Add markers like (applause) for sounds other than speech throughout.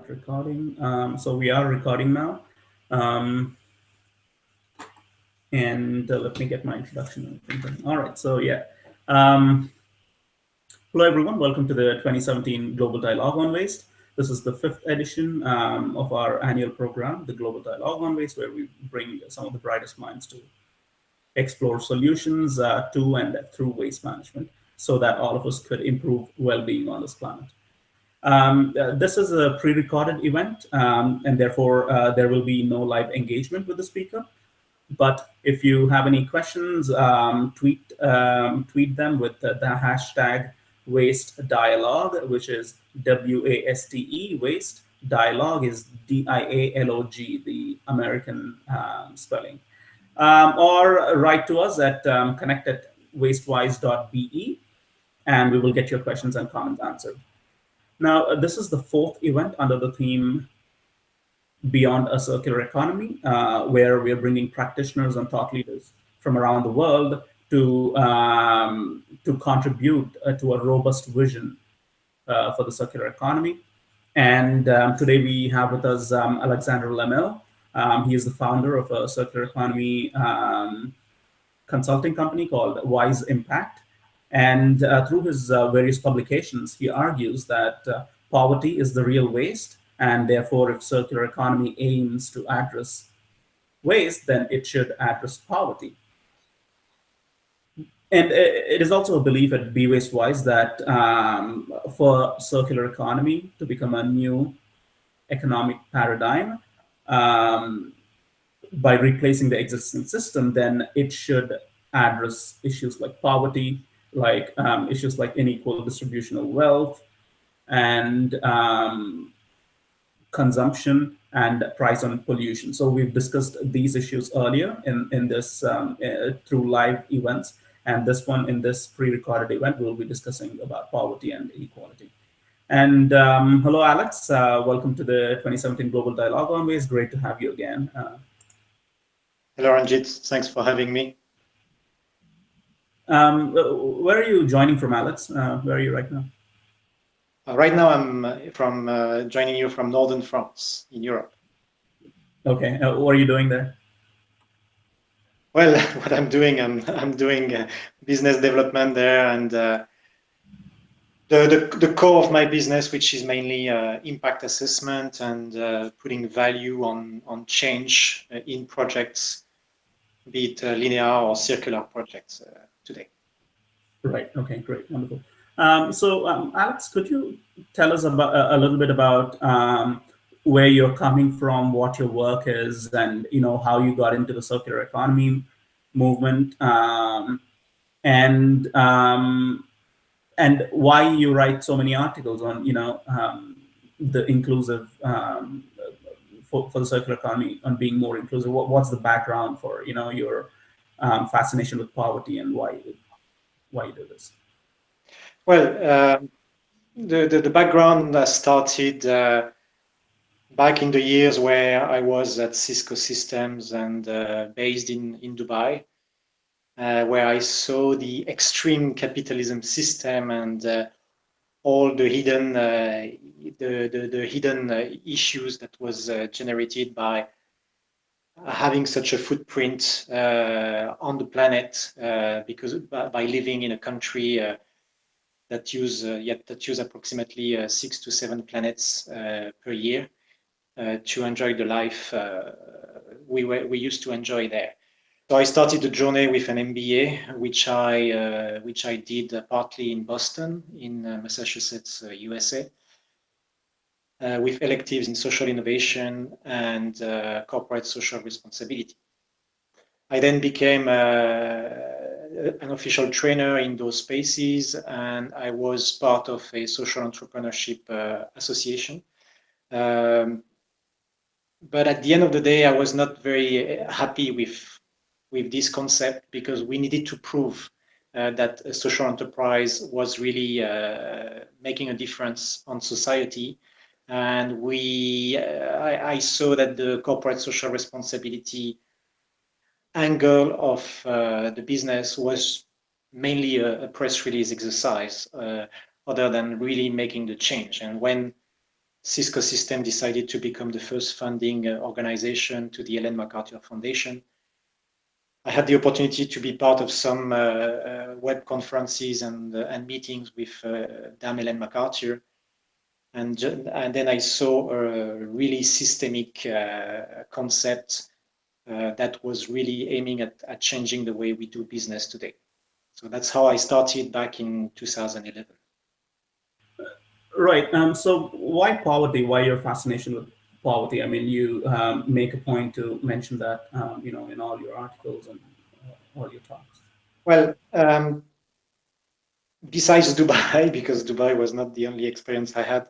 start recording. Um, so we are recording now. Um, and uh, let me get my introduction. All right, so yeah. Um, hello, everyone. Welcome to the 2017 Global Dialogue on Waste. This is the fifth edition um, of our annual program, the Global Dialogue on Waste, where we bring some of the brightest minds to explore solutions uh, to and through waste management so that all of us could improve well-being on this planet. Um, uh, this is a pre-recorded event, um, and therefore uh, there will be no live engagement with the speaker. But if you have any questions, um, tweet um, tweet them with the, the, hashtag waste dialogue, which is W-A-S-T-E, waste. Dialogue is D-I-A-L-O-G, the American um, spelling. Um, or write to us at connect at wastewise.be, and we will get your questions and comments answered. Now, uh, this is the fourth event under the theme Beyond a Circular Economy, uh, where we are bringing practitioners and thought leaders from around the world to, um, to contribute uh, to a robust vision uh, for the circular economy. And um, today we have with us um, Alexander Lemille. Um, he is the founder of a circular economy um, consulting company called Wise Impact. And uh, through his uh, various publications, he argues that uh, poverty is the real waste. And therefore, if circular economy aims to address waste, then it should address poverty. And it is also a belief at Be Waste Wise that um, for circular economy to become a new economic paradigm, um, by replacing the existing system, then it should address issues like poverty, like um, issues like unequal distribution of wealth and um, consumption and price on pollution. So we've discussed these issues earlier in, in this um, uh, through live events. And this one in this pre-recorded event, we'll be discussing about poverty and inequality. And um, hello, Alex. Uh, welcome to the 2017 Global Dialogue Waste. Great to have you again. Uh, hello, Ranjit. Thanks for having me. Um, where are you joining from, Alex? Uh, where are you right now? Uh, right now, I'm uh, from uh, joining you from northern France in Europe. Okay, uh, what are you doing there? Well, (laughs) what I'm doing, I'm I'm doing uh, business development there, and the, the the core of my business, which is mainly impact assessment and putting value on on change in projects, be it linear or circular projects today. Right. Okay. Great. Wonderful. Um, so, um, Alex, could you tell us about a little bit about um, where you're coming from, what your work is, and you know how you got into the circular economy movement, um, and um, and why you write so many articles on you know um, the inclusive for, for the circular economy on being more inclusive. What, what's the background for you know your um, fascination with poverty and why you, why you do this? Well, uh, the, the, the background started uh, back in the years where I was at Cisco Systems and uh, based in in Dubai, uh, where I saw the extreme capitalism system and uh, all the hidden uh, the, the, the hidden issues that was generated by having such a footprint uh, on the planet uh, because by, living in a country uh, that use yet that use approximately six to seven planets per year to enjoy the life we were, we used to enjoy there. So I started the journey with an MBA, which I uh, which I did partly in Boston, in Massachusetts, USA, uh, with electives in social innovation and uh, corporate social responsibility. I then became uh, an official trainer in those spaces and I was part of a social entrepreneurship uh, association. Um, but at the end of the day, I was not very happy with, with this concept because we needed to prove uh, that a social enterprise was really uh, making a difference on society and we uh, I, I, saw that the corporate social responsibility angle of uh, the business was mainly a, a press release exercise uh, other than really making the change and when Cisco System decided to become the first funding uh, organization to the Ellen MacArthur Foundation. I had the opportunity to be part of some uh, uh, web conferences and, and meetings with Dame Ellen MacArthur. And, and then I saw a really systemic uh, concept that was really aiming at, at changing the way we do business today. So that's how I started back in 2011. Right. Um, so why poverty? Why your fascination with poverty? I mean, you um, make a point to mention that, um, you know, in all your articles and uh, all your talks. Well, um, besides (laughs) Dubai, because Dubai was not the only experience I had,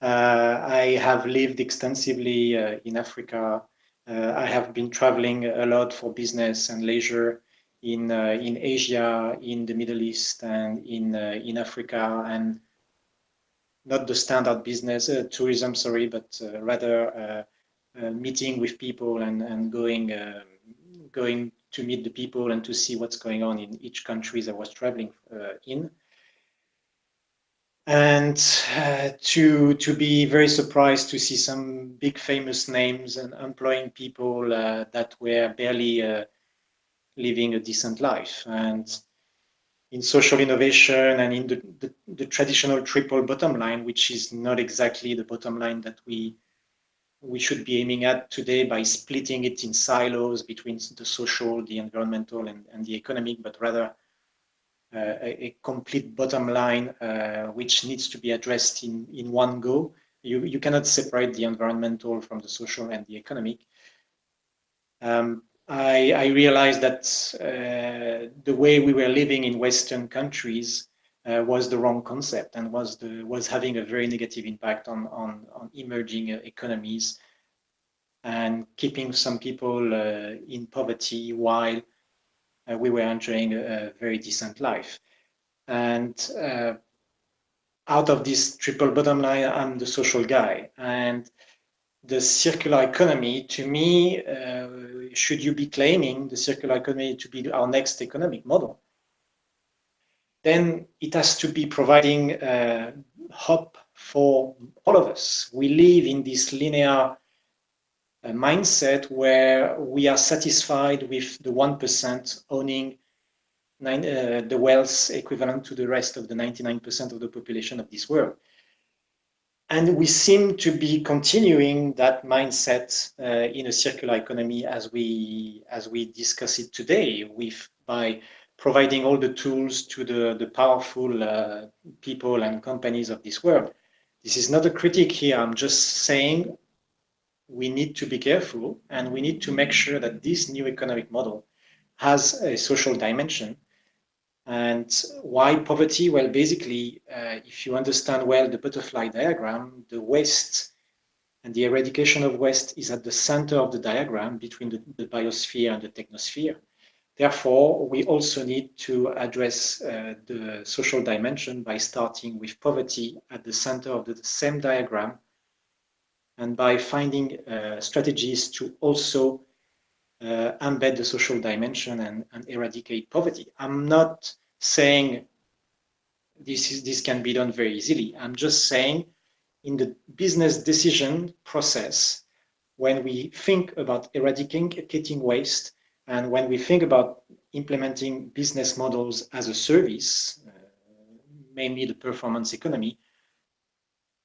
uh, I have lived extensively uh, in Africa. Uh, I have been traveling a lot for business and leisure in uh, in Asia, in the Middle East, and in uh, in Africa, and not the standard business uh, tourism, sorry, but rather meeting with people and and going going to meet the people and to see what's going on in each countries I was traveling in and uh, to to be very surprised to see some big famous names and employing people uh, that were barely uh, living a decent life. And in social innovation and in the, the, the, traditional triple bottom line, which is not exactly the bottom line that we we should be aiming at today by splitting it in silos between the social, the environmental, and, and the economic, but rather a, a, complete bottom line uh, which needs to be addressed in, in one go. You, you cannot separate the environmental from the social and the economic. Um, I, I realized that uh, the way we were living in Western countries uh, was the wrong concept and was the was having a very negative impact on on, on emerging uh, economies and keeping some people uh, in poverty while uh, we were enjoying a, a, very decent life. And uh, out of this triple bottom line, I'm the social guy and the circular economy, to me, uh, should you be claiming the circular economy to be our next economic model, then it has to be providing uh, hope for all of us. We live in this linear uh, mindset where we are satisfied with the 1% owning nine, uh, the wealth equivalent to the rest of the 99% of the population of this world. And we seem to be continuing that mindset uh, in a circular economy as we as we discuss it today, with by providing all the tools to the the powerful uh, people and companies of this world. This is not a critique here. I'm just saying we need to be careful and we need to make sure that this new economic model has a social dimension and why poverty? Well, basically, uh, if you understand well the butterfly diagram, the waste and the eradication of waste is at the center of the diagram between the, the biosphere and the technosphere. Therefore, we also need to address uh, the social dimension by starting with poverty at the center of the same diagram and by finding uh, strategies to also uh, embed the social dimension and, and eradicate poverty. I'm not saying this is this can be done very easily. I'm just saying in the business decision process, when we think about eradicating waste and when we think about implementing business models as a service, uh, mainly the performance economy,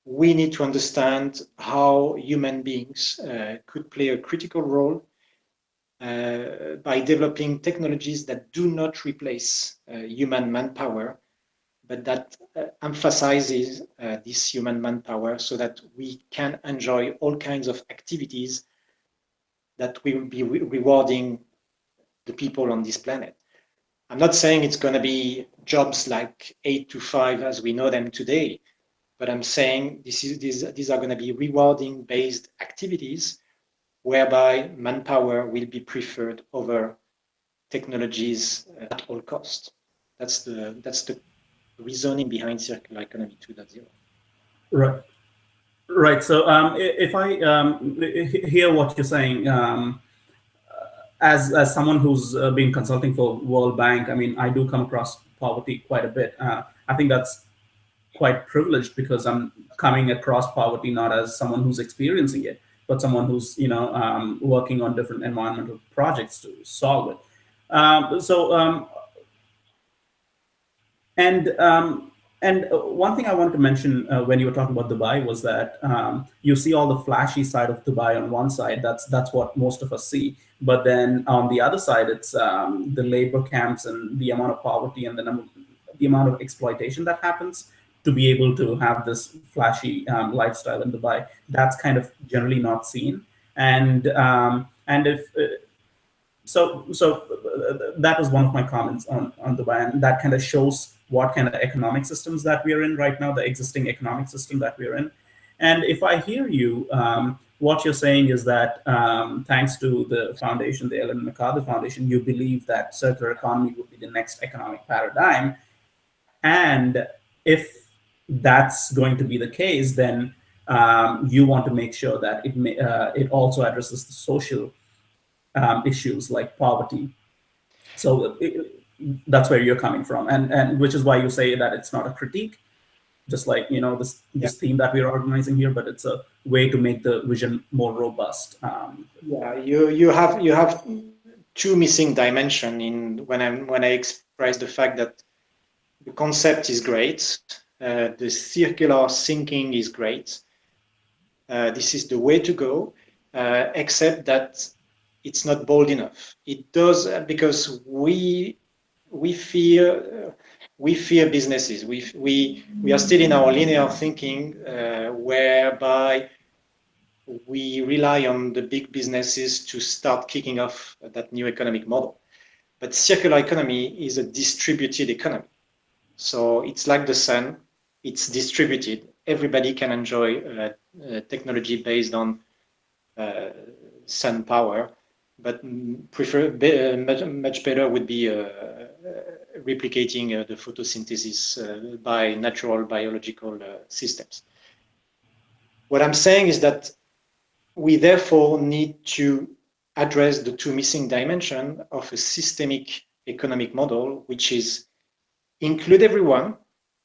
we need to understand how human beings uh, could play a critical role uh, by developing technologies that do not replace uh, human manpower, but that uh, emphasizes uh, this human manpower so that we can enjoy all kinds of activities that will be re rewarding the people on this planet. I'm not saying it's going to be jobs like eight to five as we know them today, but I'm saying this is, these, these are going to be rewarding based activities whereby manpower will be preferred over technologies at all costs. That's the, that's the reasoning behind circular economy 2.0. Right. Right. So um, if I um, hear what you're saying, um, as as someone who's been consulting for World Bank, I mean, I do come across poverty quite a bit. Uh, I think that's quite privileged because I'm coming across poverty not as someone who's experiencing it, but someone who's you know um, working on different environmental projects to solve it. Um, so um, and um, and one thing I wanted to mention uh, when you were talking about Dubai was that um, you see all the flashy side of Dubai on one side. That's that's what most of us see. But then on the other side, it's um, the labor camps and the amount of poverty and the number, the amount of exploitation that happens to be able to have this flashy um, lifestyle in Dubai. That's kind of generally not seen. And um, and if uh, so, so uh, that was one of my comments on on Dubai, and that kind of shows what kind of economic systems that we are in right now, the existing economic system that we're in. And if I hear you, um, what you're saying is that um, thanks to the foundation, the Ellen MacArthur Foundation, you believe that circular economy would be the next economic paradigm. And if that's going to be the case, then um, you want to make sure that it may, uh, it also addresses the social um, issues like poverty. So it, that's where you're coming from, and and which is why you say that it's not a critique, just like you know this this yeah. theme that we're organizing here, but it's a way to make the vision more robust. Um, yeah, you you have you have two missing dimension in when I when I express the fact that the concept is great, uh, the circular thinking is great. Uh, this is the way to go, uh, except that it's not bold enough. It does because we we fear we fear businesses. We we we are still in our linear thinking, uh, whereby we rely on the big businesses to start kicking off that new economic model. But circular economy is a distributed economy. So it's like the sun, it's distributed. Everybody can enjoy uh, uh, technology based on uh, sun power, but prefer be, uh, much, much better would be uh, replicating the photosynthesis by natural biological systems. What I'm saying is that we therefore need to address the two missing dimension of a systemic economic model, which is include everyone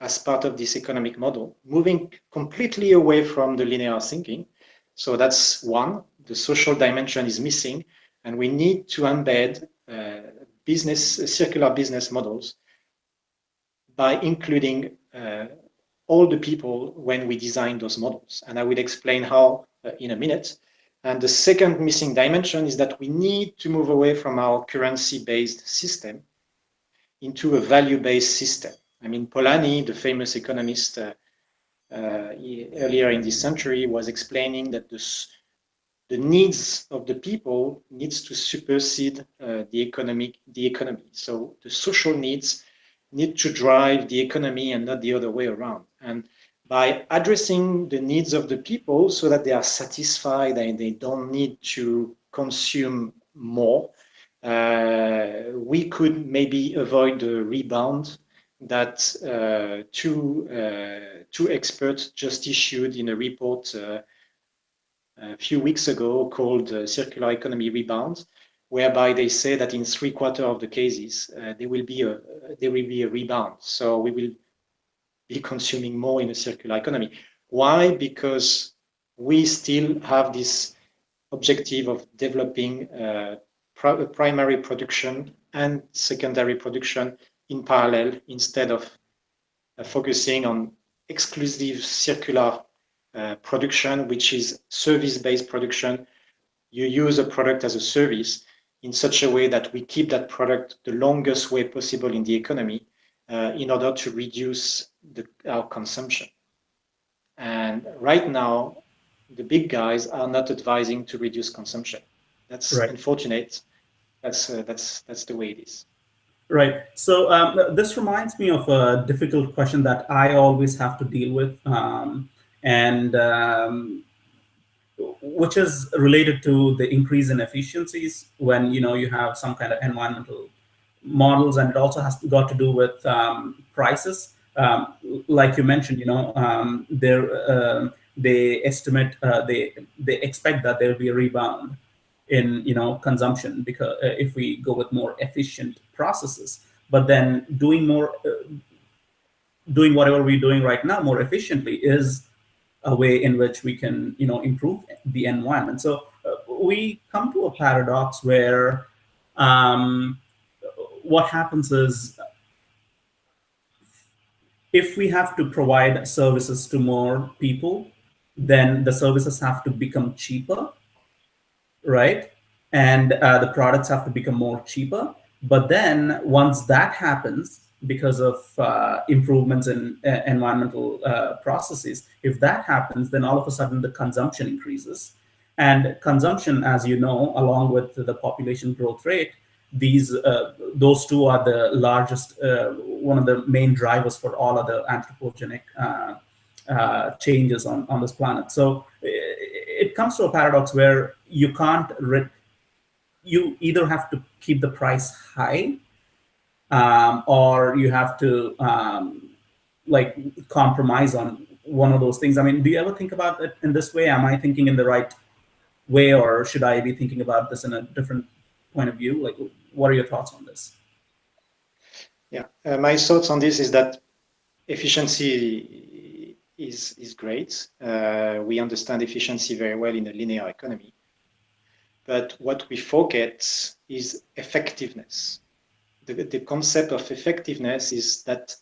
as part of this economic model, moving completely away from the linear thinking. So that's one, the social dimension is missing, and we need to embed uh, business, uh, circular business models by including uh, all the people when we design those models. And I will explain how uh, in a minute. And the second missing dimension is that we need to move away from our currency-based system into a value-based system. I mean, Polanyi, the famous economist uh, uh, earlier in this century, was explaining that the, the needs of the people needs to supersede uh, the economic the economy. So the social needs need to drive the economy and not the other way around. And by addressing the needs of the people so that they are satisfied and they don't need to consume more, uh, we could maybe avoid the rebound that uh, two, uh, two experts just issued in a report uh, a few weeks ago called uh, Circular Economy Rebound, whereby they say that in three quarter of the cases, uh, there will be a there will be a rebound. So we will be consuming more in a circular economy. Why? Because we still have this objective of developing uh, primary production and secondary production in parallel instead of uh, focusing on exclusive circular uh, production, which is service-based production. You use a product as a service in such a way that we keep that product the longest way possible in the economy uh, in order to reduce the, our consumption. And right now, the big guys are not advising to reduce consumption. That's right. unfortunate. That's uh, that's that's the way it is. Right. So um, this reminds me of a difficult question that I always have to deal with, um, and um, which is related to the increase in efficiencies when you know you have some kind of environmental models, and it also has got to do with um, prices. Um, like you mentioned, you know, um, uh, they estimate uh, they they expect that there will be a rebound in you know consumption because uh, if we go with more efficient processes but then doing more uh, doing whatever we're doing right now more efficiently is a way in which we can, you know, improve the environment. So uh, we come to a paradox where um, what happens is if we have to provide services to more people, then the services have to become cheaper, right? And uh, the products have to become more cheaper. But then once that happens, because of uh, improvements in uh, environmental uh, processes, if that happens, then all of a sudden the consumption increases. And consumption, as you know, along with the population growth rate, these uh, those two are the largest, uh, one of the main drivers for all of the anthropogenic uh, changes on, on this planet. So it, comes to a paradox where you can't, you either have to keep the price high um, or you have to um, like compromise on one of those things. I mean, do you ever think about it in this way? Am I thinking in the right way, or should I be thinking about this in a different point of view? Like, what are your thoughts on this? Yeah, uh, my thoughts on this is that efficiency is is great. Uh, we understand efficiency very well in a linear economy, but what we forget is effectiveness the, the concept of effectiveness is that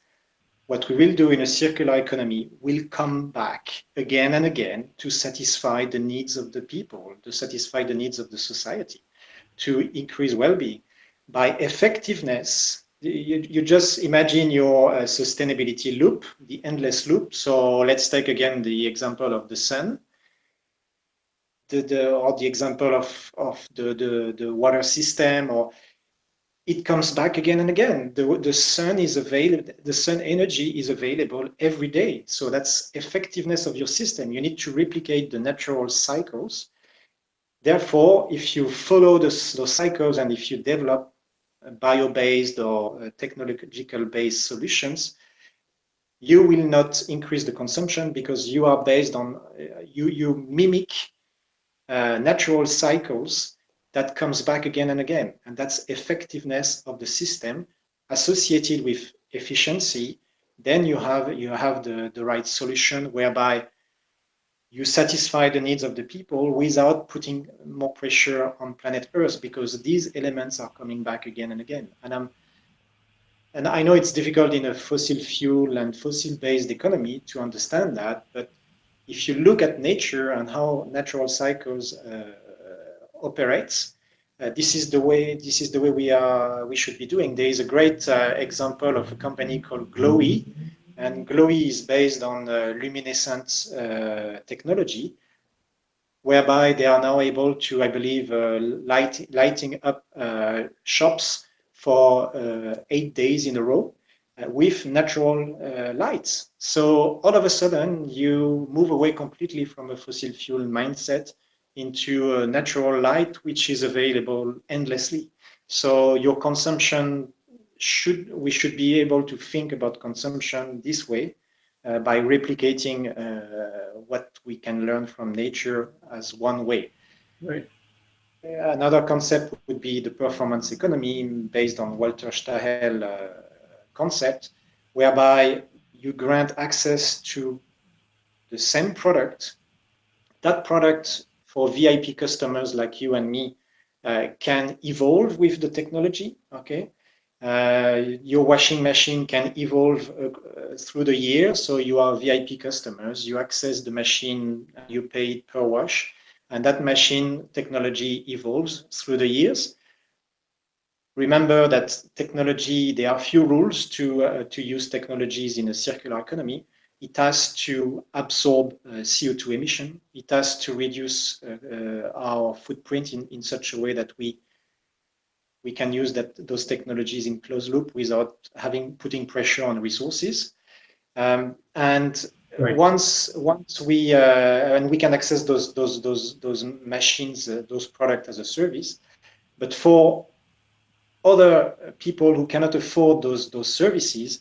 what we will do in a circular economy will come back again and again to satisfy the needs of the people, to satisfy the needs of the society, to increase well-being. By effectiveness, you, you just imagine your uh, sustainability loop, the endless loop. So let's take again the example of the sun. The, the, or the example of, of the, the, the water system or it comes back again and again. The, the sun is available, the sun energy is available every day. So that's effectiveness of your system. You need to replicate the natural cycles. Therefore, if you follow this, those cycles and if you develop bio-based or uh, technological-based solutions, you will not increase the consumption because you are based on, uh, you, you mimic uh, natural cycles that comes back again and again. And that's effectiveness of the system associated with efficiency. Then you have, you have the, the right solution whereby you satisfy the needs of the people without putting more pressure on planet Earth because these elements are coming back again and again. And I'm and I know it's difficult in a fossil fuel and fossil based economy to understand that, but if you look at nature and how natural cycles uh, operates. Uh, this is the way this is the way we are we should be doing. There is a great uh, example of a company called Glowee, and Glowee is based on uh, luminescent uh, technology, whereby they are now able to, I believe, uh, light lighting up uh, shops for eight days in a row with natural lights. So all of a sudden, you move away completely from a fossil fuel mindset into a natural light which is available endlessly. So your consumption should we should be able to think about consumption this way uh, by replicating uh, what we can learn from nature as one way. Right. Another concept would be the performance economy based on Walter Stahel uh, concept, whereby you grant access to the same product. That product for VIP customers like you and me uh, can evolve with the technology. Okay, your washing machine can evolve uh, through the year. So you are VIP customers. You access the machine, you pay per wash, and that machine technology evolves through the years. Remember that technology, there are few rules to, uh, to use technologies in a circular economy it has to absorb uh, CO2 emission. It has to reduce uh, uh, our footprint in, in such a way that we we can use that those technologies in closed loop without having putting pressure on resources. Um, and right. once once we uh, and we can access those those those those machines, uh, those products as a service. But for other people who cannot afford those those services,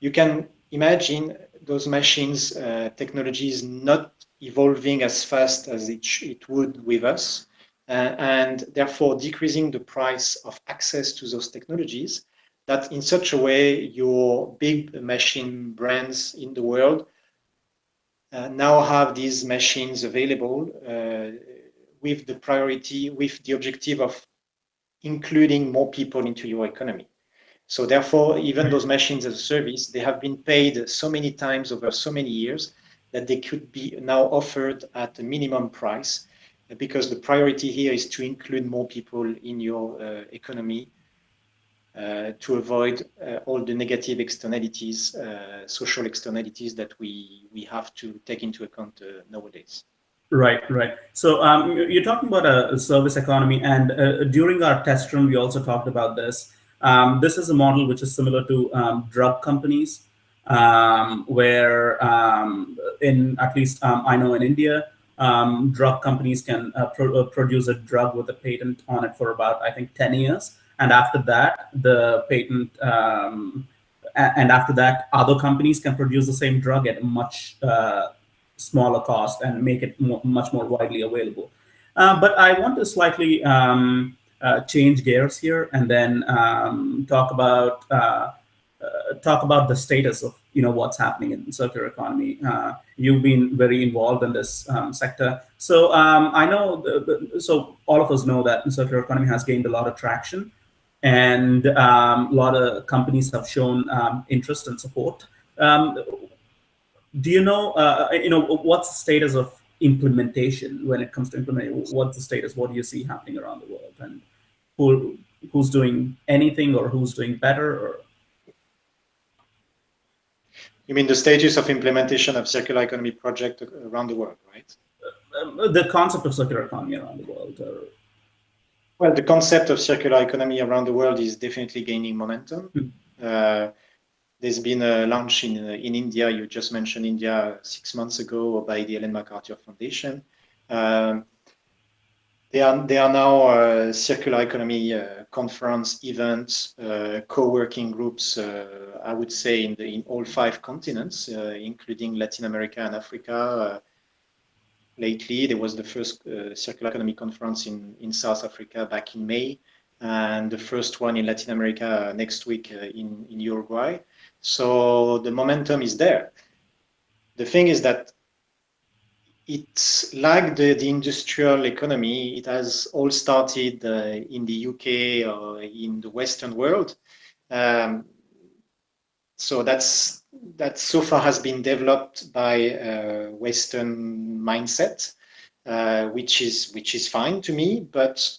you can imagine those machines uh, technology is not evolving as fast as it, it would with us, and therefore decreasing the price of access to those technologies. that in such a way your big machine brands in the world uh, now have these machines available uh, with the priority, with the objective of including more people into your economy. So therefore, even those machines as a service, they have been paid so many times over so many years that they could be now offered at a minimum price because the priority here is to include more people in your uh, economy uh, to avoid uh, all the negative externalities, uh, social externalities that we, we have to take into account uh, nowadays. Right, right. So um, you're talking about a, service economy, and uh, during our test run, we also talked about this. Um, this is a model which is similar to um, drug companies, um, where um, in at least um, I know in India, drug companies can uh, pro produce a drug with a patent on it for about I think 10 years. And after that the patent um, and after that other companies can produce the same drug at a much uh, smaller cost and make it much more widely available. Uh, but i want to slightly um, uh, change gears here and then um, talk about uh, uh, talk about the status of you know what's happening in circular economy. Uh, you've been very involved in this um, sector, so um, I know. The, the, so all of us know that circular economy has gained a lot of traction and um, a lot of companies have shown um, interest and support. Um, do you know, uh, you know, what's the status of implementation when it comes to implementing? What's the status? What do you see happening around the world, and who who's doing anything or who's doing better? Or you mean the status of implementation of circular economy project around the world, right? Uh, the concept of circular economy around the world. Or, well, the concept of circular economy around the world is definitely gaining momentum. Mm. Uh, there's been a launch in uh, in India. You just mentioned India six months ago by the Ellen MacArthur Foundation. Um, they are they are now uh, circular economy uh, conference events, uh, co-working groups. Uh, I would say in the in all five continents, including Latin America and Africa lately. There was the first uh, circular economy conference in, in South Africa back in May, and the first one in Latin America next week uh, in, in Uruguay. So the momentum is there. The thing is that it's like the, the industrial economy. It has all started uh, in the UK or in the Western world. Um, so that's that so far has been developed by a Western mindset, uh, which is which is fine to me. But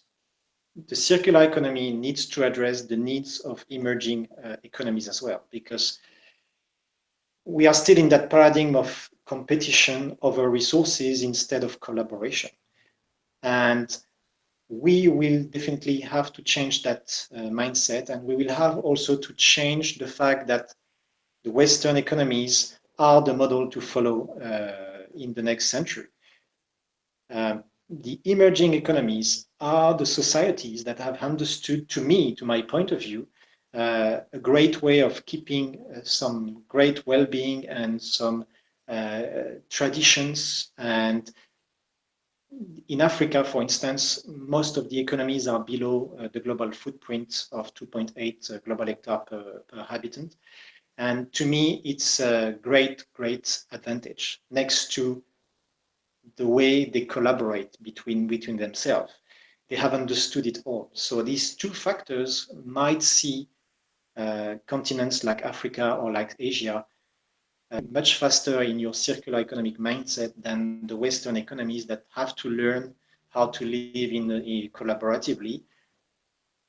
the circular economy needs to address the needs of emerging uh, economies as well, because we are still in that paradigm of competition over resources instead of collaboration. And we will definitely have to change that uh, mindset and we will have also to change the fact that the Western economies are the model to follow uh, in the next century. Um, the emerging economies are the societies that have understood, to me, to my point of view, uh, a great way of keeping uh, some great well-being and some traditions. And in Africa, for instance, most of the economies are below uh, the global footprint of 2.8 uh, global hectare per, per habitant. And to me, it's a great, great advantage next to the way they collaborate between, between themselves. They have understood it all. So these two factors might see uh, continents like Africa or like Asia uh, much faster in your circular economic mindset than the Western economies that have to learn how to live in, collaboratively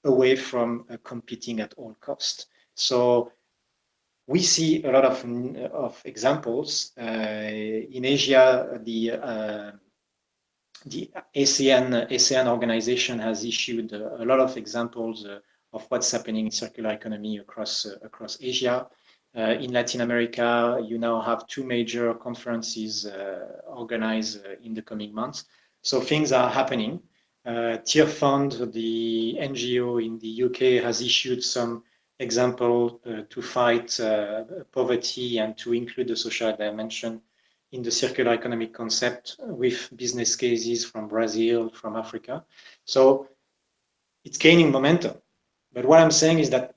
away from uh, competing at all cost. So we see a lot of, of examples. Uh, in Asia, the uh, the ASEAN, ASEAN organization has issued a, lot of examples uh, of what's happening in circular economy across across Asia. Uh, in Latin America, you now have two major conferences uh, organized in the coming months. So things are happening. Tearfund, the NGO in the UK, has issued some example uh, to fight uh, poverty and to include the social dimension in the circular economic concept with business cases from Brazil, from Africa. So it's gaining momentum. But what I'm saying is that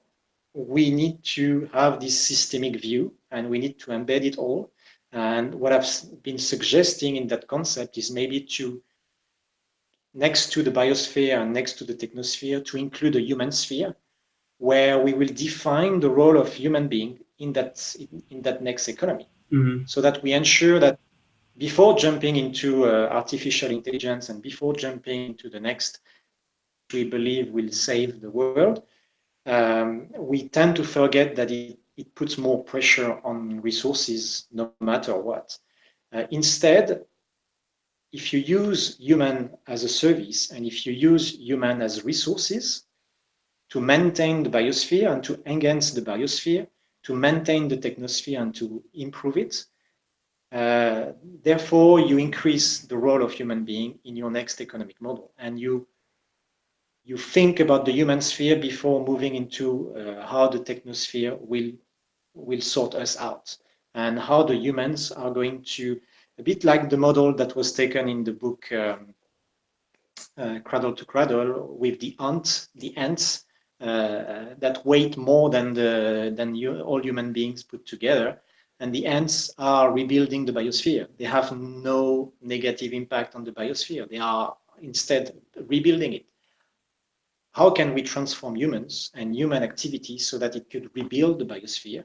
we need to have this systemic view and we need to embed it all. And what I've been suggesting in that concept is maybe to, next to the biosphere and next to the technosphere, to include a human sphere, where we will define the role of human being in that in that next economy, mm -hmm. so that we ensure that before jumping into uh, artificial intelligence and before jumping into the next, we believe will save the world, um, we tend to forget that it, it puts more pressure on resources no matter what. Uh, instead, if you use human as a service and if you use human as resources to maintain the biosphere and to enhance the biosphere, to maintain the technosphere and to improve it, uh, therefore you increase the role of human being in your next economic model and you you think about the human sphere before moving into uh, how the technosphere will will sort us out and how the humans are going to a bit like the model that was taken in the book um, uh, Cradle to Cradle with the ant, the ants uh, that weight more than the than you, all human beings put together, and the ants are rebuilding the biosphere. They have no negative impact on the biosphere. They are instead rebuilding it how can we transform humans and human activity so that it could rebuild the biosphere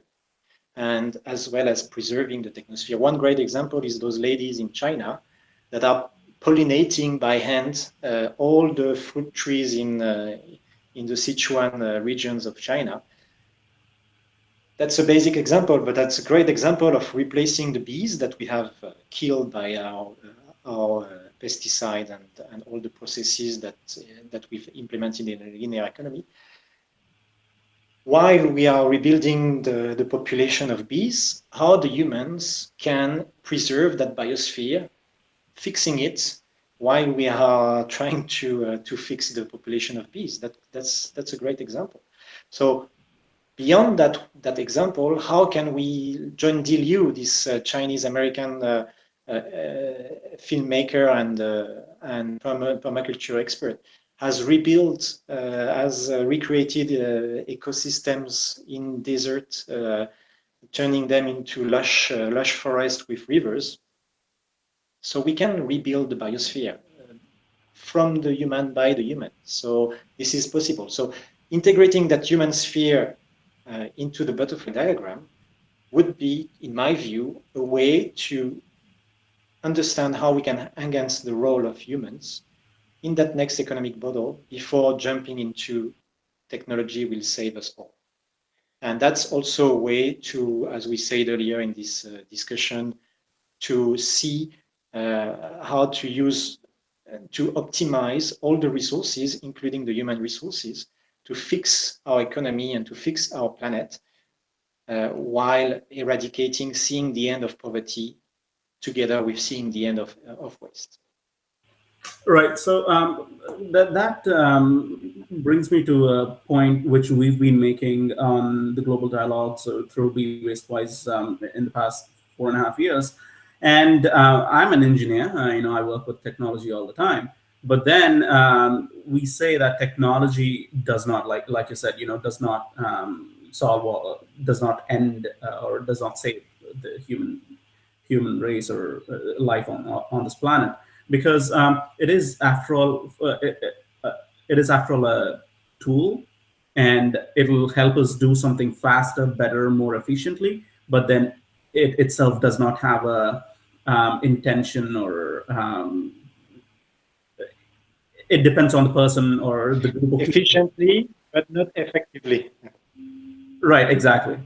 and as well as preserving the technosphere. One great example is those ladies in China that are pollinating by hand uh, all the fruit trees in, uh, in the Sichuan uh, regions of China. That's a basic example, but that's a great example of replacing the bees that we have uh, killed by our, uh, our uh, pesticide and, and all the processes that, that we've implemented in a linear economy. While we are rebuilding the, the population of bees, how the humans can preserve that biosphere, fixing it while we are trying to, uh, to fix the population of bees. That, that's, that's a great example. So beyond that, that example, how can we John D. Liu, this uh, Chinese-American uh, filmmaker and uh, and permaculture expert, has rebuilt, uh, has uh, recreated ecosystems in desert, turning them into lush lush forest with rivers. So we can rebuild the biosphere from the human by the human. So this is possible. So integrating that human sphere uh, into the butterfly diagram would be, in my view, a way to understand how we can enhance the role of humans in that next economic model before jumping into technology will save us all. And that's also a way to, as we said earlier in this uh, discussion, to see uh, how to use, uh, to optimize all the resources, including the human resources, to fix our economy and to fix our planet uh, while eradicating, seeing the end of poverty together with seeing the end of, of waste. Right. So um, that that um, brings me to a point which we've been making on the global dialogue so through Be Waste Wise um, in the past four and a half years. And uh, I'm an engineer. You know, I work with technology all the time. But then um, we say that technology does not, like like you said, you know, does not um, solve does not end uh, or does not save the human human race or uh, life on on this planet. Because um, it is after all uh, it, uh, it is after all a tool and it will help us do something faster better more efficiently but then it itself does not have a um, intention or um, it depends on the person or the group efficiently but not effectively. Right exactly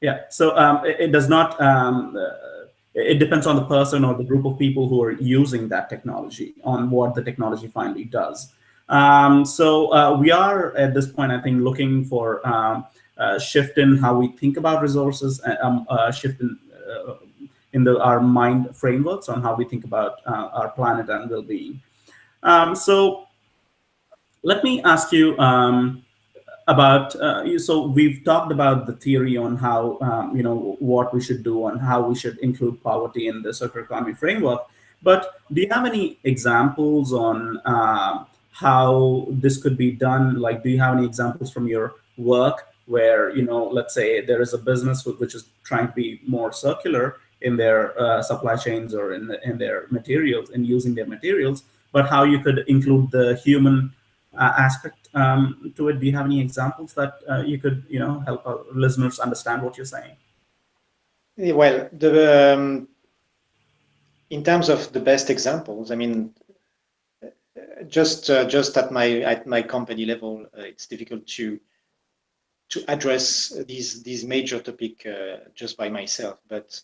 yeah, so um, it, it, does not, um, uh, it depends on the person or the group of people who are using that technology on what the technology finally does. Um, so uh, we are at this point, I think, looking for um, a shift in how we think about resources, uh, um, a shift in, uh, in the, our mind frameworks on how we think about uh, our planet and well-being. Um, so let me ask you, um, about uh, so we've talked about the theory on how um, you know what we should do and how we should include poverty in the circular economy framework but do you have any examples on uh, how this could be done? Like, do you have any examples from your work where, you know, let's say there is a business which is trying to be more circular in their uh, supply chains or in, the, in their materials and using their materials, but how you could include the human uh, aspect um, to it. Do you have any examples that uh, you could, you know, help our listeners understand what you're saying? Well, the um, in terms of the best examples, I mean, just uh, just at my at my company level, uh, it's difficult to to address these these major topic uh, just by myself. But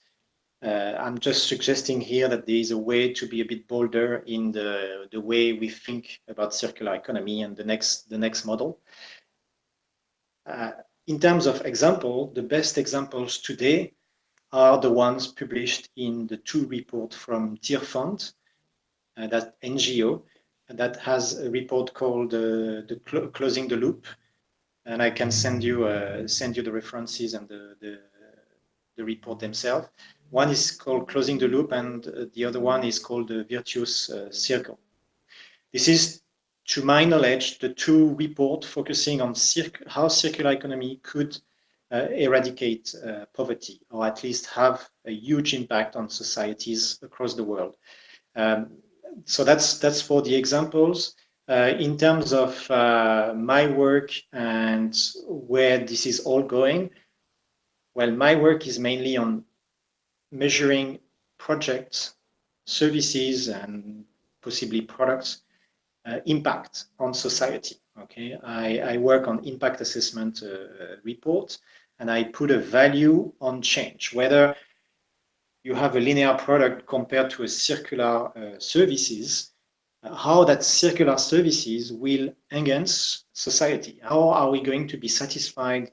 uh, I'm just suggesting here that there is a way to be a bit bolder in the the way we think about circular economy and the next the next model. Uh, in terms of example, the best examples today are the ones published in the two report from Tearfund, uh, that NGO, that has a report called uh, the Cl Closing the Loop, and I can send you uh, send you the references and the, the, the report themselves. One is called Closing the Loop, and uh, the other one is called the Virtuous uh, Circle. This is, to my knowledge, the two reports focusing on how circular economy could uh, eradicate uh, poverty, or at least have a huge impact on societies across the world. Um, so that's that's for the examples. Uh, in terms of uh, my work and where this is all going, well, my work is mainly on measuring projects, services, and possibly products uh, impact on society. Okay, I, I, work on impact assessment uh, reports, and I put a value on change, whether you have a linear product compared to a circular uh, services, uh, how that circular services will enhance society. How are we going to be satisfied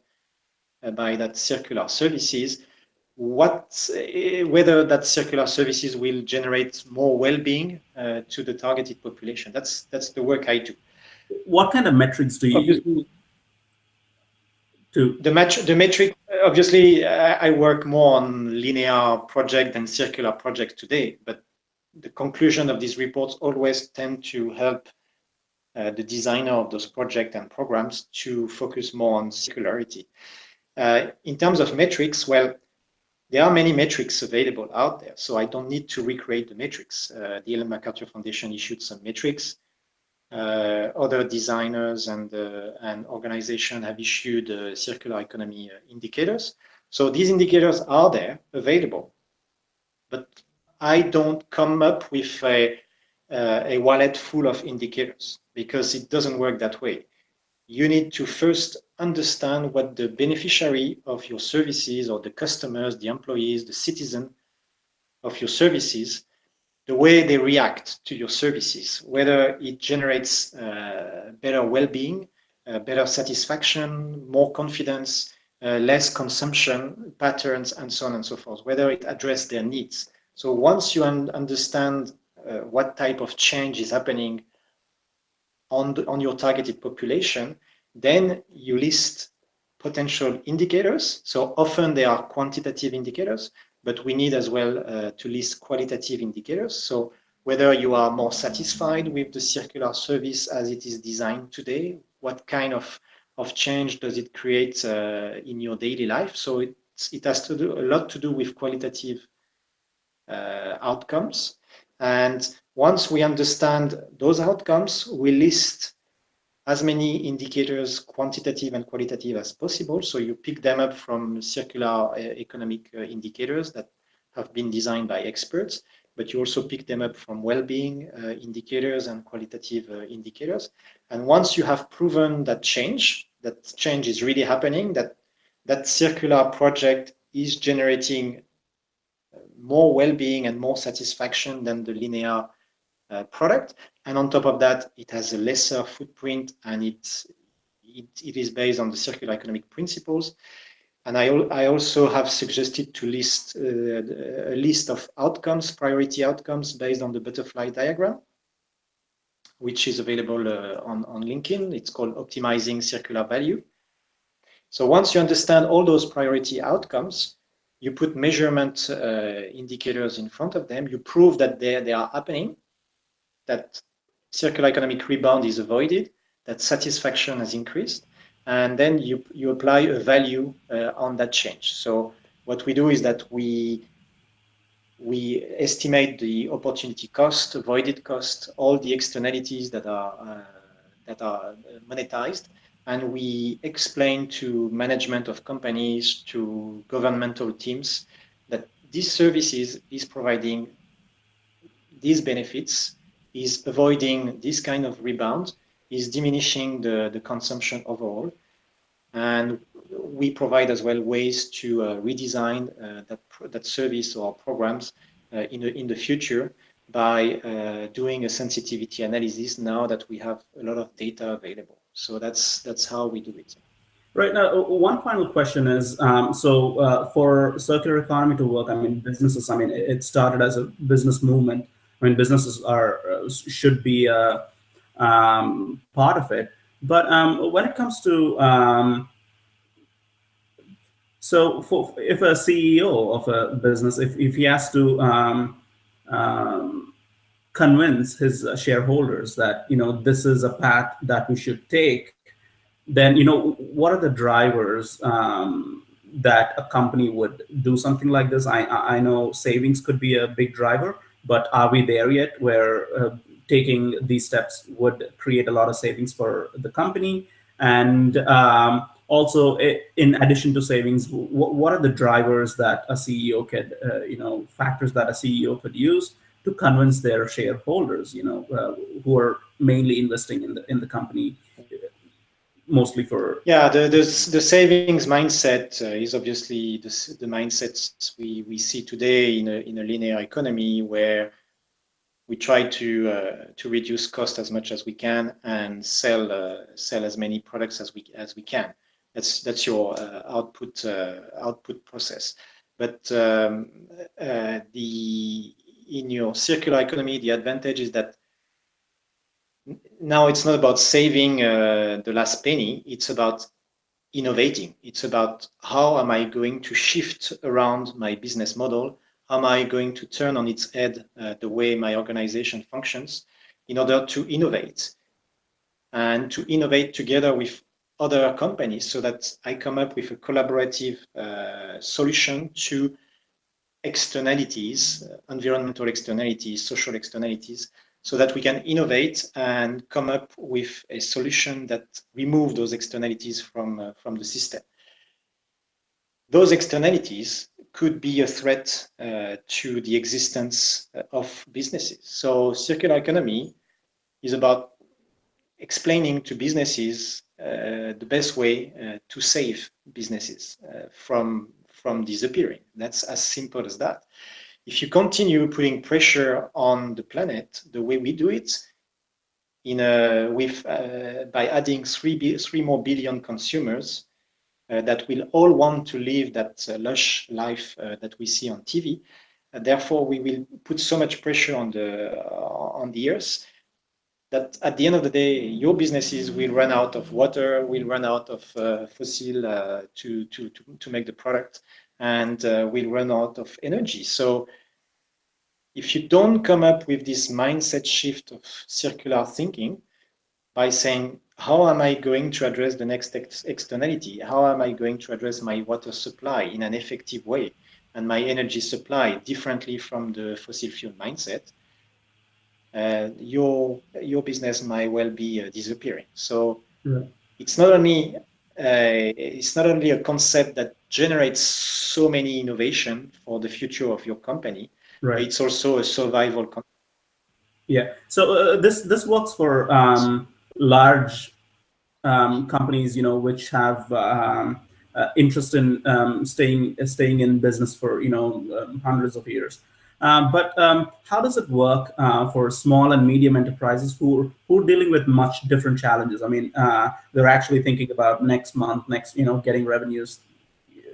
uh, by that circular services? What, uh, whether that circular services will generate more well-being uh, to the targeted population. That's that's the work I do. What kind of metrics do you Obviously, to the match the metric obviously I, work more on linear project than circular project today but the conclusion of these reports always tend to help uh, the designer of those projects and programs to focus more on circularity uh, in terms of metrics well there are many metrics available out there so i don't need to recreate the metrics uh, the ellen macarthur foundation issued some metrics uh, other designers and, uh, and organizations have issued uh, circular economy indicators. So these indicators are there, available. But I don't come up with a, a wallet full of indicators because it doesn't work that way. You need to first understand what the beneficiary of your services or the customers, the employees, the citizen of your services the way they react to your services, whether it generates uh, better well-being, uh, better satisfaction, more confidence, uh, less consumption patterns, and so on and so forth, whether it addresses their needs. So once you un understand uh, what type of change is happening on, the, on your targeted population, then you list potential indicators. So often they are quantitative indicators, but we need as well uh, to list qualitative indicators. So whether you are more satisfied with the circular service as it is designed today, what kind of, of change does it create uh, in your daily life? So it, it has to do a lot to do with qualitative uh, outcomes. And once we understand those outcomes, we list as many indicators, quantitative and qualitative as possible. So you pick them up from circular uh, economic uh, indicators that have been designed by experts, but you also pick them up from well-being uh, indicators and qualitative uh, indicators. And once you have proven that change, that change is really happening, that that circular project is generating uh, more well-being and more satisfaction than the linear product. And on top of that, it has a lesser footprint and it, it, it is based on the circular economic principles. And I, I also have suggested to list uh, a list of outcomes, priority outcomes based on the butterfly diagram, which is available uh, on, on LinkedIn. It's called Optimizing Circular Value. So once you understand all those priority outcomes, you put measurement uh, indicators in front of them, you prove that they, they are happening, that circular economic rebound is avoided, that satisfaction has increased, and then you, you apply a value uh, on that change. So what we do is that we we estimate the opportunity cost, avoided cost, all the externalities that are uh, that are monetized, and we explain to management of companies, to governmental teams, that these services is providing these benefits, is avoiding this kind of rebound, is diminishing the, the consumption overall, and we provide as well ways to uh, redesign uh, that, that service or programs uh, in, the, in the future by uh, doing a sensitivity analysis now that we have a lot of data available. So that's, that's how we do it. Right now, one final question is, um, so uh, for circular economy to work, I mean, businesses, I mean, it started as a business movement. I mean, businesses are should be a um, part of it. But um, when it comes to um, so for, if a CEO of a business, if, if he has to um, um, convince his shareholders that, you know, this is a path that we should take, then, you know, what are the drivers um, that a company would do something like this? I, I know savings could be a big driver, but are we there yet where uh, taking these steps would create a lot of savings for the company? And um, also, in addition to savings, what are the drivers that a CEO could, uh, you know, factors that a CEO could use to convince their shareholders, you know, uh, who are mainly investing in the in the company, mostly for yeah, the the, the savings mindset uh, is obviously the the mindsets we we see today in a in a linear economy where we try to uh, to reduce cost as much as we can and sell uh, sell as many products as we as we can. That's that's your uh, output uh, output process. But um, uh, the in your circular economy, the advantage is that now it's not about saving uh, the last penny. It's about innovating. It's about how am I going to shift around my business model? How am I going to turn on its head uh, the way my organization functions in order to innovate and to innovate together with other companies so that I come up with a collaborative uh, solution to externalities, uh, environmental externalities, social externalities, so that we can innovate and come up with a solution that remove those externalities from, uh, from the system. Those externalities could be a threat uh, to the existence uh, of businesses. So circular economy is about explaining to businesses uh, the best way uh, to save businesses uh, from from disappearing. That's as simple as that. If you continue putting pressure on the planet the way we do it, in a, with by adding three three more billion consumers uh, that will all want to live that uh, lush life uh, that we see on TV. therefore, we will put so much pressure on the on the earth that at the end of the day, your businesses will run out of water, will run out of uh, fossil uh, to, to, to, to make the product, and uh, will run out of energy. So if you don't come up with this mindset shift of circular thinking by saying, how am I going to address the next ex externality? How am I going to address my water supply in an effective way and my energy supply differently from the fossil fuel mindset? uh, your your business might well be uh, disappearing. So yeah. it's not only uh, it's not only a concept that generates so many innovation for the future of your company. Right. It's also a survival. Concept. Yeah. So uh, this this works for um, large um, companies, you know, which have um, uh, interest in um, staying staying in business for you know um, hundreds of years. Uh, but um, how does it work uh, for small and medium enterprises who, who are dealing with much different challenges? I mean, uh, they're actually thinking about next month, next, you know, getting revenues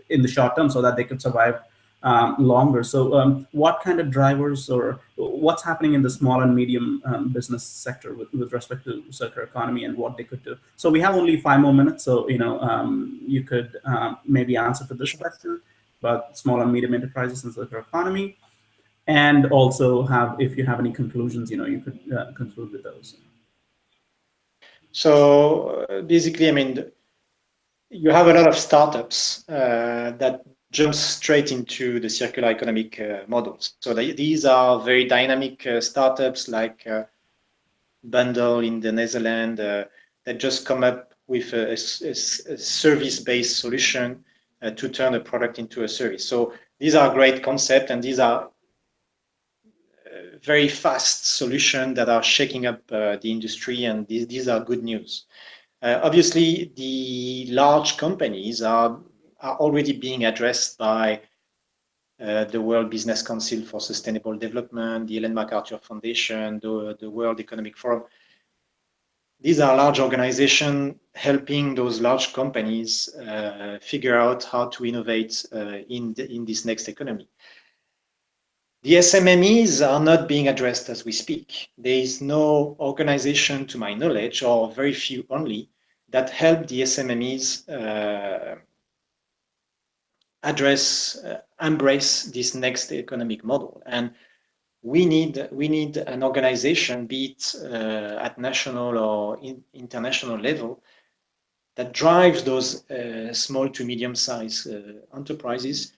in the short term so that they could survive um, longer. So um, what kind of drivers or what's happening in the small and medium um, business sector with, with respect to circular economy and what they could do? So we have only five more minutes. So, you know, um, you could uh, maybe answer to this question about small and medium enterprises and circular economy. and also have, if you have any conclusions, you know, you could uh, conclude with those. So uh, basically, I mean, you have a lot of startups uh, that jump straight into the circular economic uh, models. So they, these are very dynamic uh, startups like uh, Bundle in the Netherlands that just come up with a, a, a service-based solution to turn a product into a service. So these are great concepts and these are very fast solutions that are shaking up uh, the industry, and these, these are good news. Uh, obviously, the large companies are, are already being addressed by uh, the World Business Council for Sustainable Development, the Ellen MacArthur Foundation, the, the World Economic Forum. These are large organizations helping those large companies uh, figure out how to innovate uh, in, the, in this next economy. The SMMEs are not being addressed as we speak. There is no organization, to my knowledge, or very few only, that help the SMMEs uh, address, uh, embrace this next economic model. And we need we need an organization, be it uh, at national or in, international level, that drives those uh, small to medium-sized uh, enterprises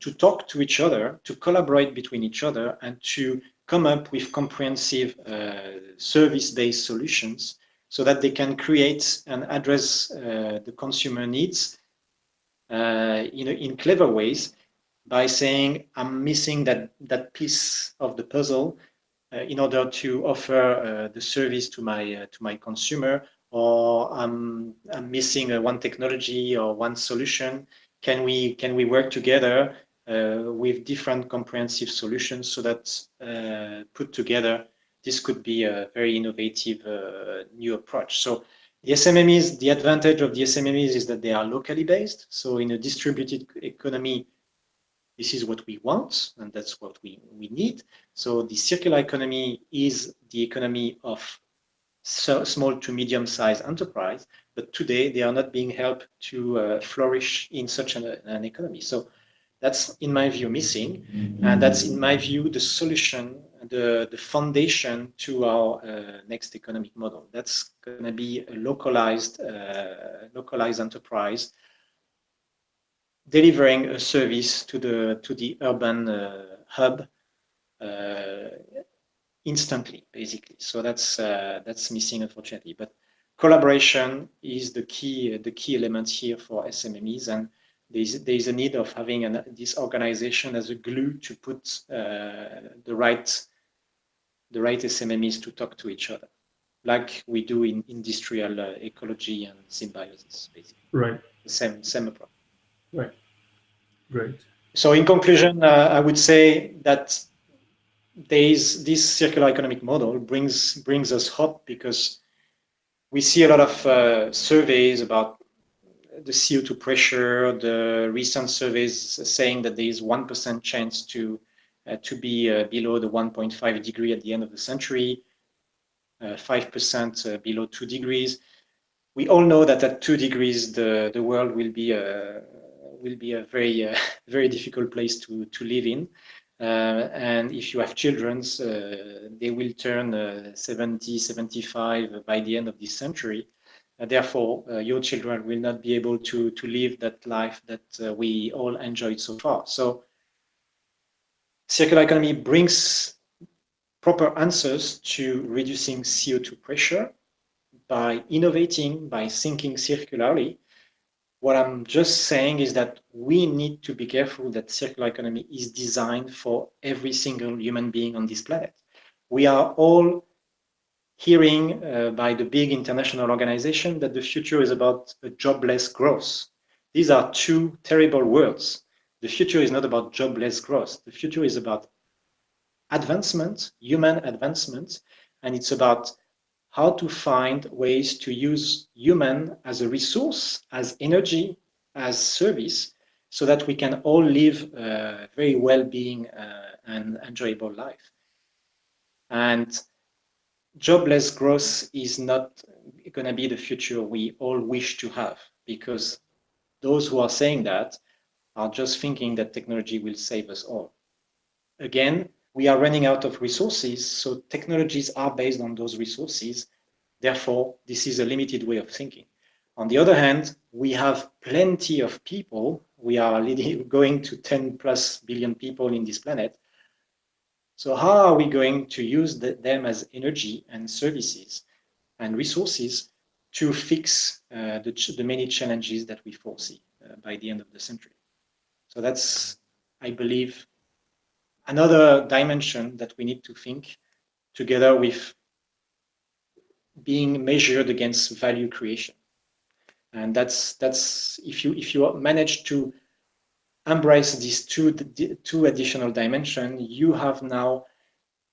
to talk to each other, to collaborate between each other, and to come up with comprehensive uh, service-based solutions so that they can create and address uh, the consumer needs uh, in, in clever ways by saying, I'm missing that, that piece of the puzzle uh, in order to offer uh, the service to my, uh, to my consumer, or I'm, I'm missing one technology or one solution. Can we, can we work together uh, with different comprehensive solutions so that uh, put together, this could be a very innovative uh, new approach. So the SMMEs, the advantage of the SMMEs is that they are locally based. So in a distributed economy, this is what we want and that's what we, we need. So the circular economy is the economy of so small to medium sized enterprise, but today they are not being helped to uh, flourish in such an, an economy. So that's, in my view, missing. And that's, in my view, the solution, the, the foundation to our uh, next economic model. That's going to be a localized, uh, localized enterprise delivering a service to the, to the urban uh, hub uh, instantly, basically. So that's, uh, that's missing, unfortunately. But collaboration is the key, the key element here for SMMEs. And there's a need of having an, this organization as a glue to put uh, the right the right SMMEs to talk to each other, like we do in industrial uh, ecology and symbiosis, basically. Right. The same same approach. Right. Great. So in conclusion, uh, I would say that there is this circular economic model brings brings us hope because we see a lot of uh, surveys about the CO2 pressure, the recent surveys saying that there is 1% chance to, to be uh, below the 1.5 degree at the end of the century, 5% uh, uh, below 2 degrees. We all know that at 2 degrees, the, the world will be a, will be a very, uh, (laughs) very difficult place to, to live in. Uh, and if you have children, uh, they will turn 70, 75 by the end of this century therefore, uh, your children will not be able to, to live that life that uh, we all enjoyed so far. So circular economy brings proper answers to reducing CO2 pressure by innovating, by thinking circularly. What I'm just saying is that we need to be careful that circular economy is designed for every single human being on this planet. We are all hearing uh, by the big international organization that the future is about a jobless growth. These are two terrible words. The future is not about jobless growth. The future is about advancement, human advancement, and it's about how to find ways to use human as a resource, as energy, as service, so that we can all live a very well-being uh, and enjoyable life. And jobless growth is not going to be the future we all wish to have because those who are saying that are just thinking that technology will save us all. Again, we are running out of resources. So technologies are based on those resources. Therefore, this is a limited way of thinking. On the other hand, we have plenty of people. We are (laughs) going to 10 plus billion people in this planet. So how are we going to use the, them as energy and services and resources to fix uh, the, the, many challenges that we foresee uh, by the end of the century? So that's, I believe, another dimension that we need to think together with being measured against value creation. And that's that's if you if you manage to embrace these two two additional dimension you have now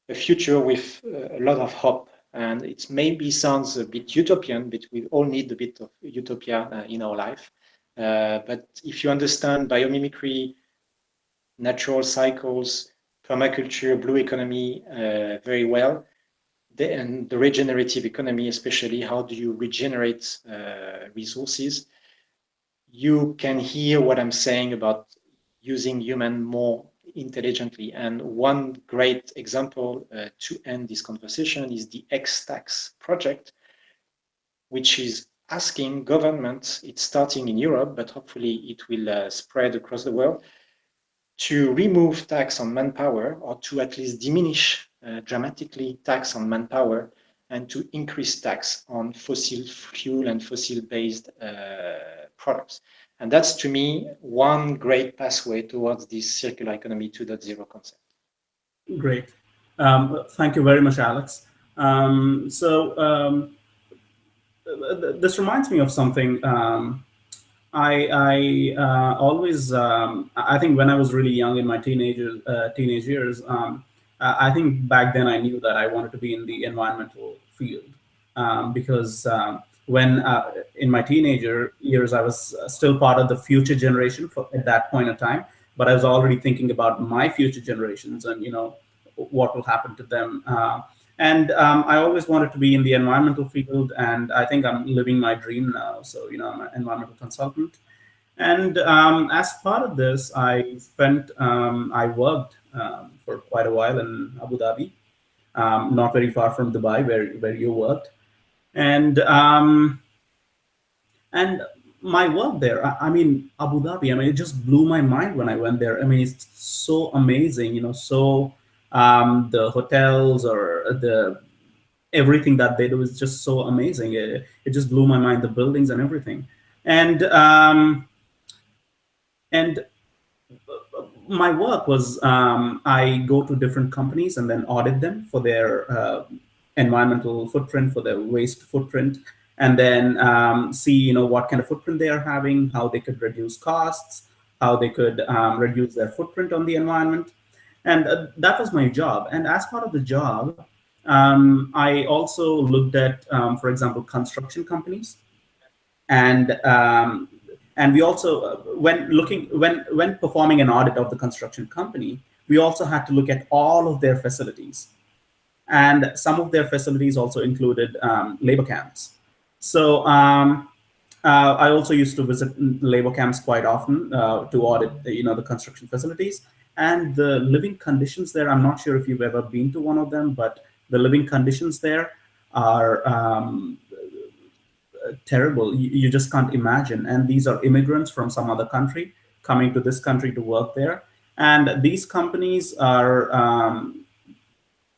a future with a lot of hope. And it maybe sounds a bit utopian but we all need a bit of utopia uh, in our life uh, but if you understand biomimicry natural cycles permaculture blue economy uh, very well and the regenerative economy, especially how do you regenerate uh, resources, you can hear what I'm saying about using human more intelligently. And one great example uh, to end this conversation is the Ex'tax project, which is asking governments, it's starting in Europe, but hopefully it will uh, spread across the world, to remove tax on manpower or to at least diminish uh, dramatically tax on manpower and to increase tax on fossil fuel and fossil-based uh, products. And that's, to me, one great pathway towards this circular economy 2.0 concept. Great. Um, thank you very much, Alex. Um, so um, this reminds me of something. Um, I, I uh, always, um, I think when I was really young in my teenager, uh, teenage years, um, uh, I think back then I knew that I wanted to be in the environmental field um, because um, when uh, in my teenager years I was uh, still part of the future generation for, at that point in time, but I was already thinking about my future generations and you know what will happen to them. And um, I always wanted to be in the environmental field, and I think I'm living my dream now. So you know, I'm an environmental consultant. And um, as part of this, I spent, um, I worked um, for quite a while in Abu Dhabi, um, not very far from Dubai, where where you worked, and um, and my work there. I, I, mean, Abu Dhabi. I mean, it just blew my mind when I went there. I mean, it's so amazing. You know, so um, the hotels or the everything that they do is just so amazing. It, it just blew my mind. The buildings and everything, and um, and my work was um, I go to different companies and then audit them for their uh, environmental footprint, for their waste footprint, and then um, see you know what kind of footprint they are having, how they could reduce costs, how they could um, reduce their footprint on the environment, and uh, that was my job. And as part of the job, um, I also looked at, um, for example, construction companies, and um, and we also, uh, when looking, when, when performing an audit of the construction company, we also had to look at all of their facilities. And some of their facilities also included um, labor camps. So um, uh, I also used to visit labor camps quite often uh, to audit, you know, the construction facilities and the living conditions there. I'm not sure if you've ever been to one of them, but the living conditions there are um, terrible. You, you, just can't imagine. And these are immigrants from some other country coming to this country to work there. And these companies are um,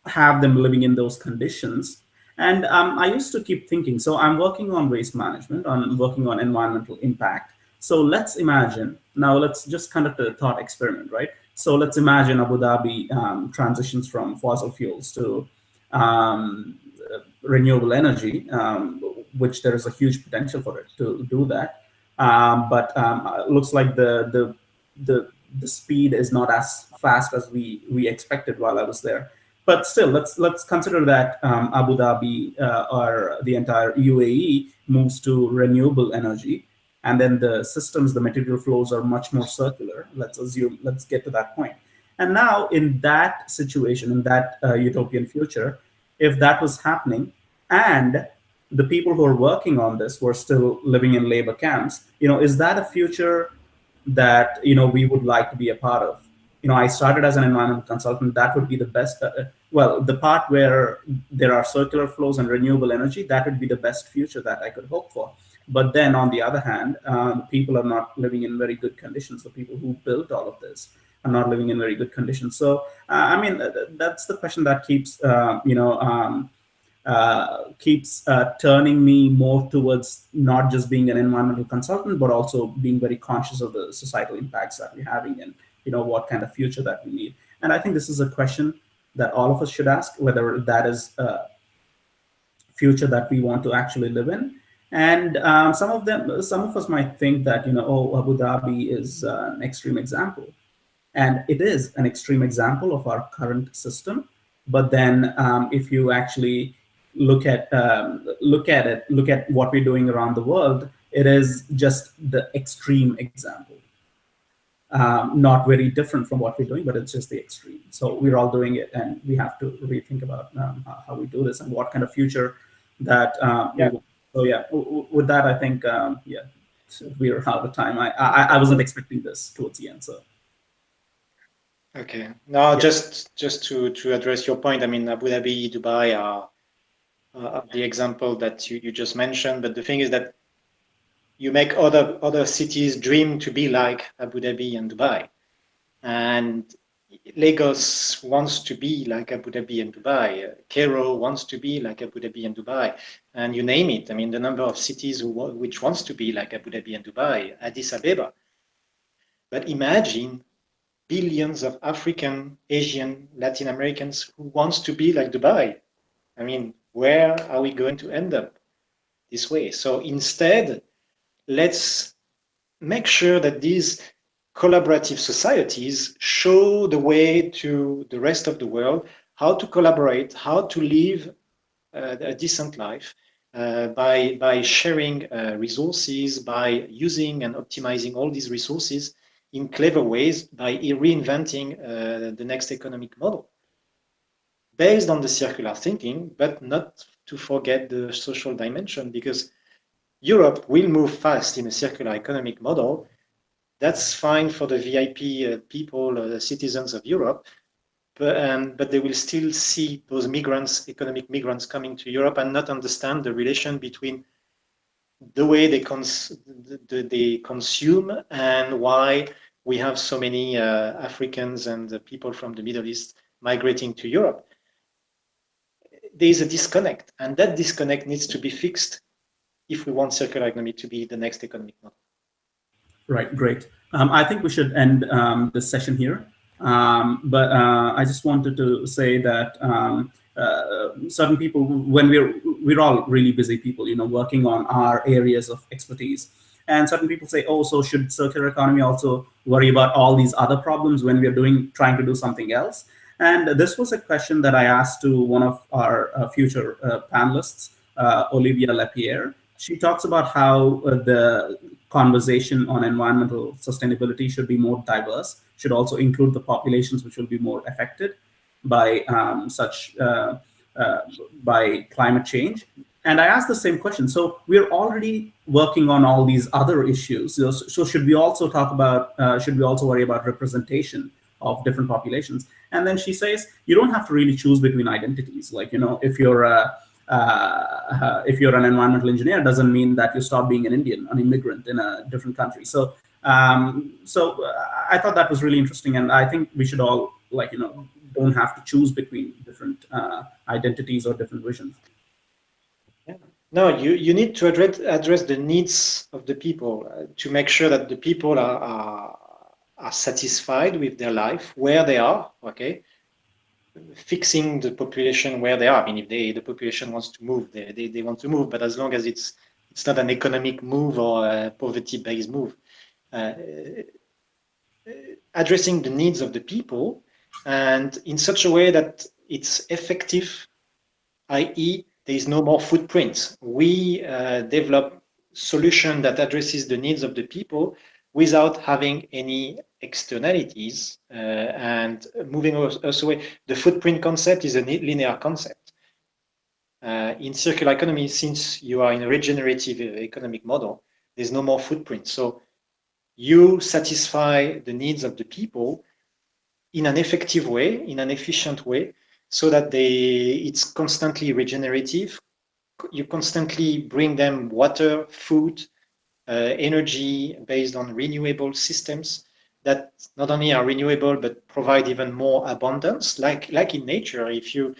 have them living in those conditions. And um, I used to keep thinking, so I'm working on waste management, I'm working on environmental impact. So let's imagine, now let's just conduct a thought experiment, right? So let's imagine Abu Dhabi um, transitions from fossil fuels to um, renewable energy. Um, which there is a huge potential for it to do that. Um, but um, it looks like the, the, the, the speed is not as fast as we, we expected while I was there. But still, let's let's consider that um, Abu Dhabi uh, or the entire UAE moves to renewable energy, and then the systems, the material flows are much more circular. Let's assume, let's get to that point. And now, in that situation, in that uh, utopian future, if that was happening, and the people who are working on this were still living in labor camps you know is that a future that you know we would like to be a part of you know, I started as an environmental consultant, that would be the best, uh, well, the part where there are circular flows and renewable energy, that would be the best future that I could hope for. But then on the other hand, um, people are not living in very good conditions. The people who built all of this are not living in very good conditions. So, uh, I mean, that's the question that keeps, uh, you know, um, uh, keeps uh, turning me more towards not just being an environmental consultant, but also being very conscious of the societal impacts that we're having and you know what kind of future that we need. And I think this is a question that all of us should ask, whether that is a future that we want to actually live in. And um, some of them, some of us might think that you know, oh, Abu Dhabi is uh, an extreme example, and it is an extreme example of our current system. But then, um, if you actually look at um, look at it, look at what we're doing around the world, it is just the extreme example. Um, not very different from what we're doing, but it's just the extreme. So we're all doing it, and we have to rethink about um, how we do this and what kind of future that. Um, yeah. So yeah, with that, I think um, yeah, we're out of time. I, I I wasn't expecting this towards the end, so. Okay. Now, yeah. just just to to address your point, I mean, Abu Dhabi, Dubai are uh, the example that you, you just mentioned. But the thing is that you make other other cities dream to be like Abu Dhabi and Dubai, and Lagos wants to be like Abu Dhabi and Dubai. Cairo wants to be like Abu Dhabi and Dubai, and you name it. I mean, the number of cities who, which wants to be like Abu Dhabi and Dubai, Addis Ababa. But imagine billions of African, Asian, Latin Americans who wants to be like Dubai. I mean, where are we going to end up this way? So instead, let's make sure that these collaborative societies show the way to the rest of the world how to collaborate, how to live uh, a decent life uh, by, by sharing uh, resources, by using and optimizing all these resources in clever ways by reinventing uh, the next economic model based on the circular thinking, but not to forget the social dimension because Europe will move fast in a circular economic model. That's fine for the VIP uh, people, uh, citizens of Europe, but, um, but they will still see those migrants, economic migrants coming to Europe and not understand the relation between the way they, cons the, they consume and why we have so many uh, Africans and uh, people from the Middle East migrating to Europe there is a disconnect, and that disconnect needs to be fixed if we want circular economy to be the next economic model. Right, great. Um, I think we should end um, this session here. Um, but uh, I just wanted to say that um, uh, certain people, when we're we're all really busy people, you know, working on our areas of expertise, and certain people say, oh, so should circular economy also worry about all these other problems when we're doing trying to do something else? And this was a question that I asked to one of our uh, future uh, panelists, uh, Olivia Lapierre. She talks about how uh, the conversation on environmental sustainability should be more diverse, should also include the populations which will be more affected by um, such uh, uh, by climate change. And I asked the same question. So we're already working on all these other issues. So, so should we also talk about, should we also worry about representation of different populations? And then she says, you don't have to really choose between identities. Like, you know, if you're a, uh, if you're an environmental engineer, doesn't mean that you stop being an Indian, an immigrant in a different country. So, um, so uh, I thought that was really interesting, and I think we should all like you know don't have to choose between different uh, identities or different visions. Yeah. No, you you need to address address the needs of the people uh, to make sure that the people are, are are satisfied with their life where they are, okay? Fixing the population where they are. I mean, if they the population wants to move, they, they, they want to move, but as long as it's it's not an economic move or a poverty-based move. Uh, addressing the needs of the people and in such a way that it's effective, i.e., there is no more footprint. We uh, develop solution that addresses the needs of the people without having any externalities uh, and moving us away. The footprint concept is a linear concept. Uh, in circular economy, since you are in a regenerative economic model, there's no more footprint. So you satisfy the needs of the people in an effective way, in an efficient way, so that they it's constantly regenerative. You constantly bring them water, food, uh, energy based on renewable systems that not only are renewable but provide even more abundance. Like like in nature, if you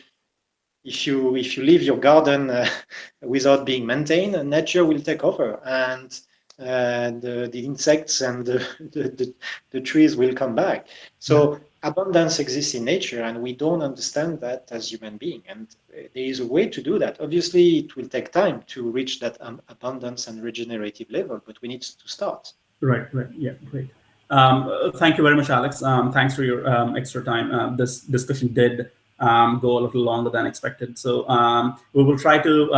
if you if you leave your garden uh, (laughs) without being maintained, nature will take over and uh, the the insects and the, (laughs) the, the, the trees will come back. So abundance exists in nature and we don't understand that as human being and there is a way to do that. Obviously it will take time to reach that um, abundance and regenerative level but we need to start. Right right. Yeah great. Um, thank you very much alex. Um, thanks for your um, extra time. Uh, this discussion did um, go a little longer than expected. So um, we will try to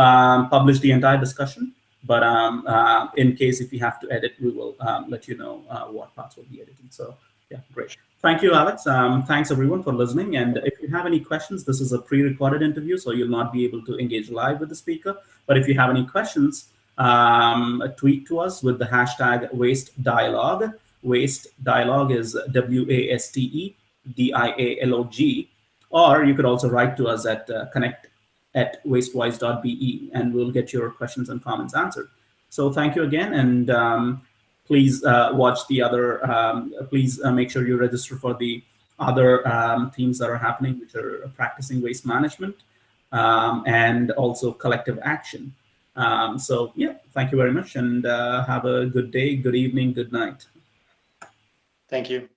publish the entire discussion but uh, in case if we have to edit we will let you know uh, what parts will be edited. So yeah great Thank you, Alex. Um, thanks everyone for listening. And if you have any questions, this is a pre-recorded interview, so you'll not be able to engage live with the speaker. But if you have any questions, um, tweet to us with the hashtag waste dialogue. Waste dialogue is W-A-S-T-E-D-I-A-L-O-G. Or you could also write to us at uh, connect at wastewise.be and we'll get your questions and comments answered. So thank you again. And um, please uh, watch the other, um, please uh, make sure you register for the other um, themes that are happening, which are practicing waste management um, and also collective action. Um, so yeah, thank you very much and uh, have a good day, good evening, good night. Thank you.